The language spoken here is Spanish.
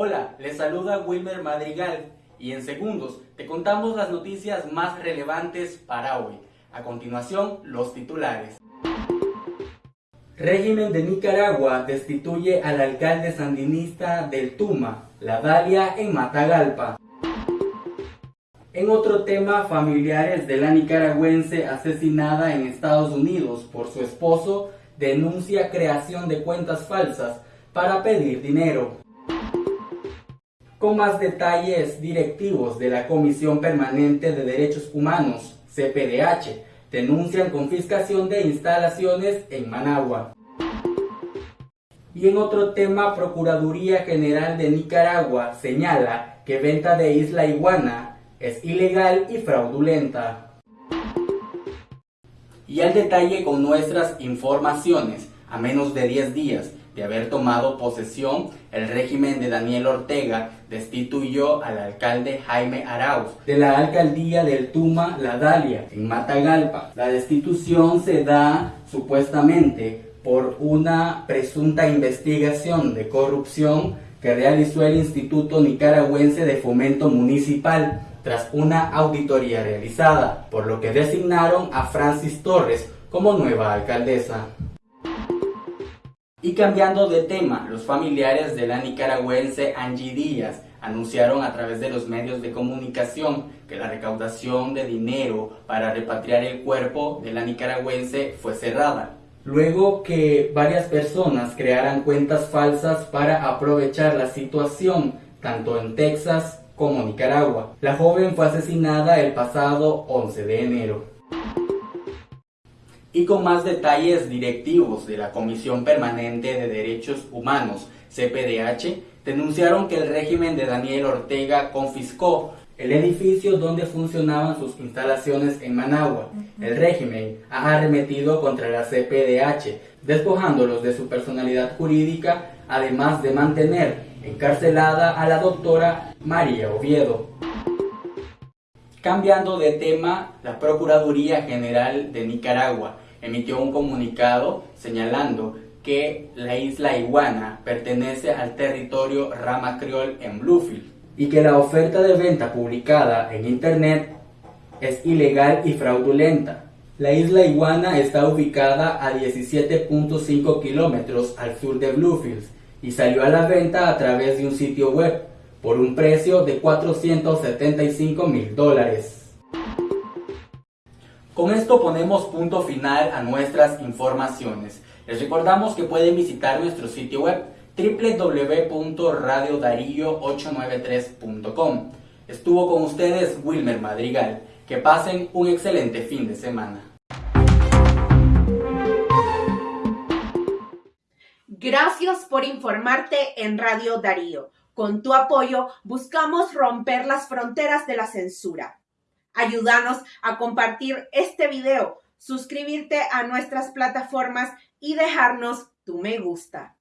Hola, les saluda Wilmer Madrigal y en segundos te contamos las noticias más relevantes para hoy. A continuación, los titulares. Régimen de Nicaragua destituye al alcalde sandinista del Tuma, La Dalia, en Matagalpa. En otro tema, familiares de la nicaragüense asesinada en Estados Unidos por su esposo denuncia creación de cuentas falsas para pedir dinero. Con más detalles, directivos de la Comisión Permanente de Derechos Humanos, CPDH, denuncian confiscación de instalaciones en Managua. Y en otro tema, Procuraduría General de Nicaragua señala que venta de Isla Iguana es ilegal y fraudulenta. Y al detalle con nuestras informaciones, a menos de 10 días de haber tomado posesión, el régimen de Daniel Ortega destituyó al alcalde Jaime Arauz de la alcaldía del Tuma La Dalia, en Matagalpa. La destitución se da supuestamente por una presunta investigación de corrupción que realizó el Instituto Nicaragüense de Fomento Municipal tras una auditoría realizada, por lo que designaron a Francis Torres como nueva alcaldesa. Y cambiando de tema, los familiares de la nicaragüense Angie Díaz anunciaron a través de los medios de comunicación que la recaudación de dinero para repatriar el cuerpo de la nicaragüense fue cerrada. Luego que varias personas crearan cuentas falsas para aprovechar la situación, tanto en Texas como Nicaragua. La joven fue asesinada el pasado 11 de enero y con más detalles directivos de la Comisión Permanente de Derechos Humanos, CPDH, denunciaron que el régimen de Daniel Ortega confiscó el edificio donde funcionaban sus instalaciones en Managua. El régimen ha arremetido contra la CPDH, despojándolos de su personalidad jurídica, además de mantener encarcelada a la doctora María Oviedo. Cambiando de tema, la Procuraduría General de Nicaragua emitió un comunicado señalando que la isla Iguana pertenece al territorio Rama Criol en Bluefield y que la oferta de venta publicada en internet es ilegal y fraudulenta. La isla Iguana está ubicada a 17.5 kilómetros al sur de Bluefields y salió a la venta a través de un sitio web por un precio de 475 mil dólares. Con esto ponemos punto final a nuestras informaciones. Les recordamos que pueden visitar nuestro sitio web www.radiodarío893.com. Estuvo con ustedes Wilmer Madrigal. Que pasen un excelente fin de semana. Gracias por informarte en Radio Darío. Con tu apoyo buscamos romper las fronteras de la censura. Ayúdanos a compartir este video, suscribirte a nuestras plataformas y dejarnos tu me gusta.